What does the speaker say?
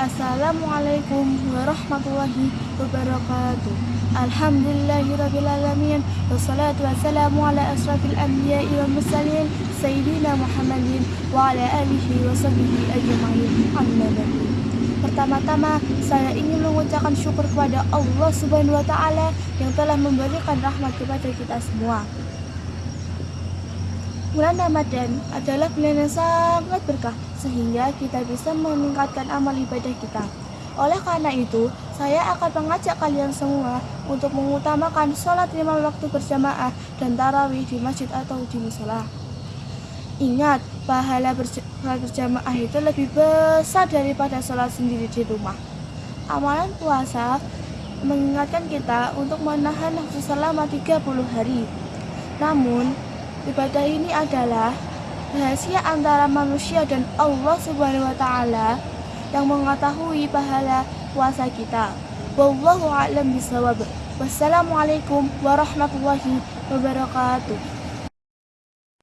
Assalamualaikum warahmatullahi wabarakatuh. Alhamdulillahirrabbilalamin Wassalatu wassalamu ala asrafil anbiya'i wal mursalin Sayyidina Muhammadin wa ala alihi wa sahbihi ajma'in Amma Pertama-tama saya ingin mengucapkan syukur kepada Allah Subhanahu wa taala yang telah memberikan rahmat kepada kita semua. Bulan Ramadan adalah bulan yang sangat berkah sehingga kita bisa meningkatkan amal ibadah kita. Oleh karena itu, saya akan mengajak kalian semua untuk mengutamakan sholat lima waktu berjamaah dan tarawih di masjid atau di musola. Ingat, pahala berjamaah itu lebih besar daripada sholat sendiri di rumah. Amalan puasa mengingatkan kita untuk menahan nafsu selama 30 hari. Namun, ibadah ini adalah rahasia antara manusia dan Allah Subhanahu wa taala yang mengetahui pahala puasa kita. Wallahu a'lam bishawab. Wassalamualaikum warahmatullahi wabarakatuh.